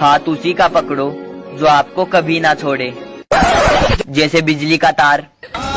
हाथ उसी का पकड़ो जो आपको कभी ना छोड़े। जैसे बिजली का तार।